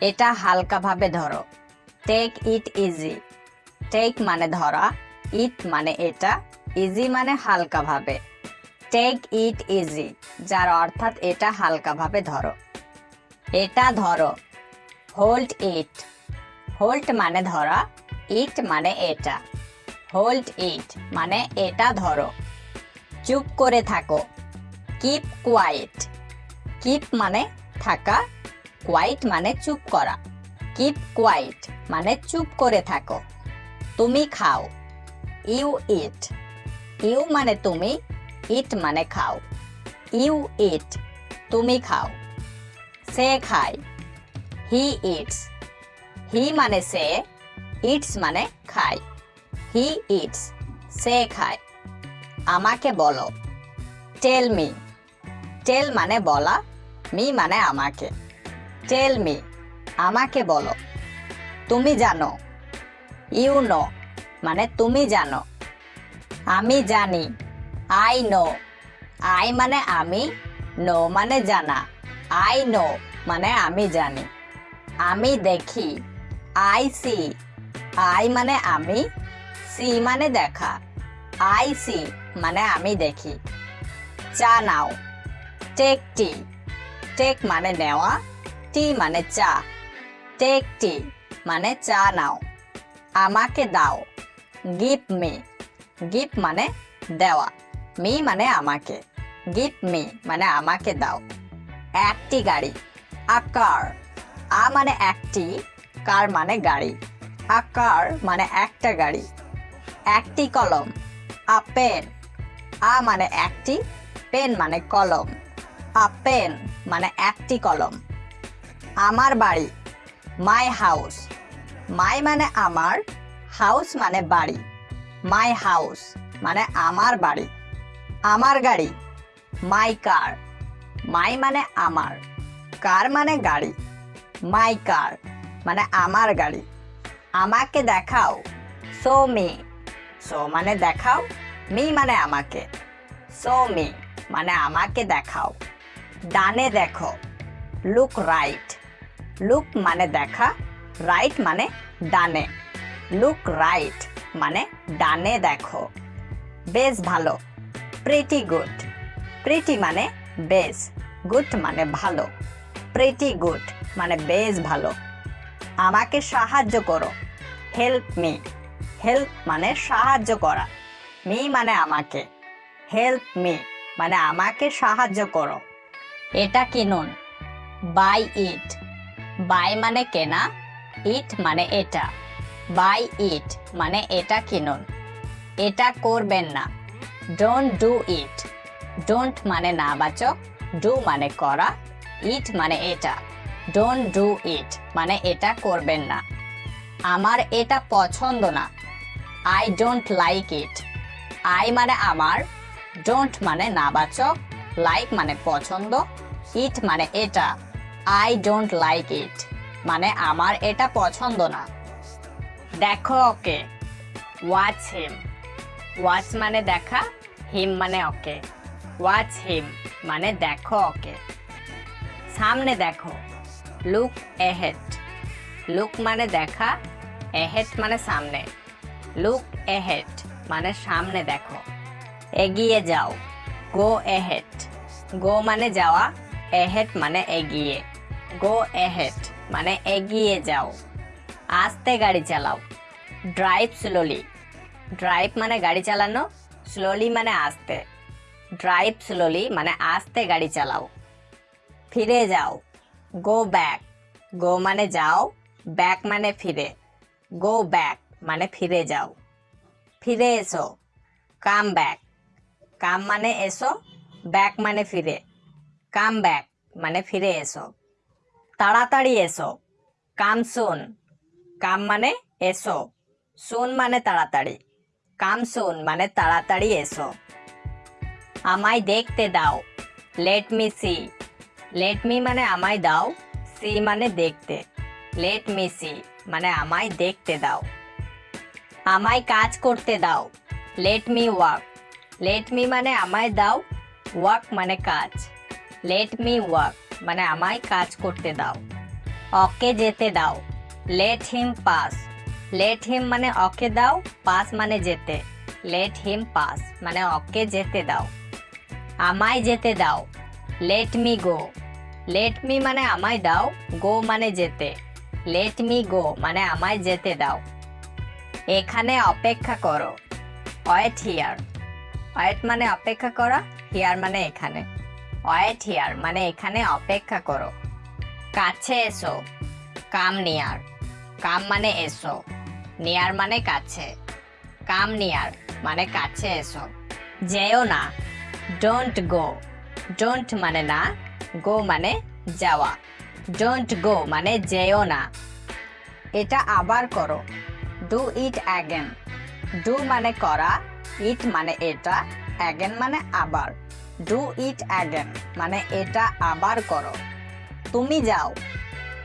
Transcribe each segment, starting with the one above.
এটা হালকাভাবে ধরো। টেক ইট ইজি টেক মানে ধরা ইট মানে এটা ইজি মানে হালকাভাবে। টেক ইট ইজি যার অর্থাৎ এটা হালকাভাবে ধরো। এটা ধরো হোল্ড ইট হোল্ড মানে ধরা ইট মানে এটা। হোল্ড ইট মানে এটা ধরো। চুপ করে থাকো। কিপ কোয়াইট কিপ মানে থাকা। কোয়াইট মানে চুপ করা। কিপ কোয়াইট মানে চুপ করে থাকো। তুমি খাও। ইউ ইট ইউ মানে তুমি ইট মানে খাও। ইউ ইট তুমি খাও। সে খায়। হি ইটস হি মানে সে ইটস মানে খায়। হি ইটস সে খায়। আমাকে বলো। টেল মি টেল মানে বলা মি মানে আমাকে। টেল মি আমাকে বলো। তুমি জানো। ইউ নো মানে তুমি জানো। আমি জানি। আই নো আই মানে আমি নো মানে জানা। আই নো মানে আমি জানি। আমি দেখি। আই সি আই মানে আমি সি মানে দেখা। আই সি মানে আমি দেখি। চা নাও টেক টি টেক মানে নেওয়া। টি মানে চা। টেক টি মানে চা নাও। আমাকে দাও। Give me. গিভ মানে দেওয়া। মি মানে আমাকে। গিভ মি মানে আমাকে দাও। একটি গাড়ি। আকার আ মানে একটি, কার মানে গাড়ি। আকার মানে একটা গাড়ি। একটি কলম। A pen. আ মানে একটি, পেন মানে কলম। আ পেন মানে একটি কলম। আমার বাড়ি। মাই হাউস মাই মানে আমার হাউস মানে বাড়ি। মাই হাউস মানে আমার বাড়ি। আমার গাড়ি। মাই কার মাই মানে আমার। কার মানে গাড়ি। মাই কার মানে আমার গাড়ি। আমাকে দেখাও। সো মি সো মানে দেখাও। মি মানে আমাকে। সো মি মানে আমাকে দেখাও। ডানে দেখো। লুক রাইট লুক মানে দেখা রাইট মানে ডানে। লুক রাইট মানে ডানে দেখো। বেশ ভালো প্রিটি গুড প্রিটি মানে বেশ গুড মানে ভালো। প্রিটি গুড মানে বেশ ভালো। আমাকে সাহায্য করো। হেল্প মি হেল্প মানে সাহায্য করা। মি মানে আমাকে। হেল্প মি মানে আমাকে সাহায্য করো। এটা কিনুন। বাই ইট বাই মানে কেনা ইট মানে এটা বাই ইট মানে এটা কিনুন, এটা করবেন না ডোন্ট ডু ইট ডোন্ট মানে না বাচক ডু মানে করা ইট মানে এটা ডোন্ট ডু ইট মানে এটা করবেন না, আমার এটা পছন্দ না I don't like it I মানে আমার ডোন্ট মানে নাবাচক লাইক মানে পছন্দ ইট মানে এটা আই ডোন্ট লাইক ইট মানে আমার এটা পছন্দ না। দেখো, ওকে। ওয়াচ হিম ওয়াচ মানে দেখা হিম মানে ওকে। ওয়াচ হিম মানে দেখো, ওকে। সামনে দেখো। লুক এহেড লুক মানে দেখা এহেড মানে সামনে। লুক এহেড মানে সামনে দেখো। এগিয়ে যাও। গো এহেড গো মানে যাওয়া এহেড মানে এগিয়ে। গো এহেড মানে এগিয়ে যাও। আস্তে গাড়ি চালাও। ড্রাইভ স্লোলি ড্রাইভ মানে গাড়ি চালানো স্লোলি মানে আস্তে। ড্রাইভ স্লোলি মানে আস্তে গাড়ি চালাও। ফিরে যাও। গো ব্যাক গো মানে যাও ব্যাক মানে ফিরে। গো ব্যাক মানে ফিরে যাও। ফিরে এসো। কাম ব্যাক কাম মানে এসো ব্যাক মানে ফিরে। কাম ব্যাক মানে ফিরে এসো। তাড়াতাড়ি এসো। কাম শুন। কাম মানে এসো। শুন মানে তাড়াতাড়ি। কাম শুন মানে তাড়াতাড়ি এসো। আমায় দেখতে দাও। Let me see let me মানে আমায় দাও। সি মানে দেখতে। লেট মি সি মানে আমায় দেখতে দাও। আমায় কাজ করতে দাও। Let me work let me মানে আমায় দাও। ওয়ার্ক মানে কাজ। লেট মি ওয়ার্ক মানে আমায় কাজ করতে দাও। ওকে যেতে দাও। Let him pass let him মানে ওকে দাও পাস মানে যেতে। লেট হিম পাস মানে ওকে যেতে দাও। আমায় যেতে দাও। Let me go let me মানে আমায় দাও গো মানে যেতে। লেট মি গো মানে আমায় যেতে দাও। এখানে অপেক্ষা করো। ওয়েট হিয়ার ওয়েট মানে অপেক্ষা করা হিয়ার মানে এখানে। ওয়েট হিয়ার মানে এখানে অপেক্ষা করো। কাছে এসো, কাম নিয়ার। কাম মানে এসো, নিয়ার মানে কাছে। কাম নিয়ার মানে কাছে এসো। যেও না ডোন্ট গো ডোন্ট মানে না গো মানে যাওয়া। ডোন্ট গো মানে যেও না। এটা আবার করো ডু ইট অ্যাগেন ডু মানে করা ইট মানে এটা অ্যাগেন মানে আবার। ডু ইট অ্যাগেন মানে এটা আবার করো। তুমি যাও।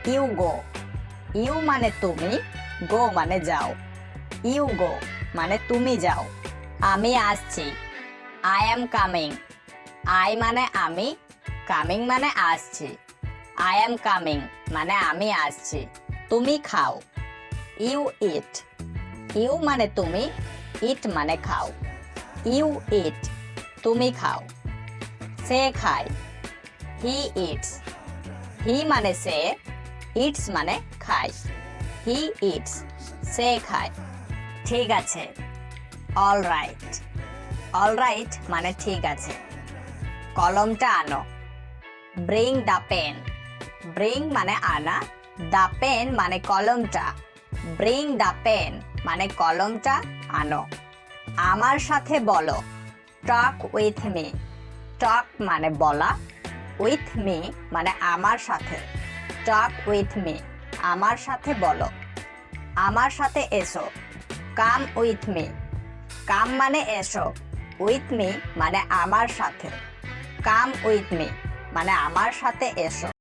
ইউ গো ইউ মানে তুমি গো মানে যাও। ইউ গো মানে তুমি যাও। আমি আসছি। আই এম কামিং আই মানে আমি কামিং মানে আসছি। আই এম কামিং মানে আমি আসছি। তুমি খাও। ইউ ইট ইউ মানে তুমি ইট মানে খাও। ইউ ইট তুমি খাও। সে খায়। হি ইটস হি মানে সে ইটস মানে খায়। হি ইটস সে খায়। ঠিক আছে। অল রাইট অল রাইট মানে ঠিক আছে। কলমটা আনো। ব্রিং দ্য পেন ব্রিং মানে আনা। দ্য পেন মানে কলমটা। ব্রিং দ্য পেন মানে কলমটা আনো। আমার সাথে বলো। টক উইথ মি টক মানে বলা উইথ মি মানে আমার সাথে টক উইথ মি আমার সাথে বলো, আমার সাথে এসো কাম উইথ মি কাম মানে এসো উইথ মি মানে আমার সাথে কাম উইথ মি মানে আমার সাথে এসো।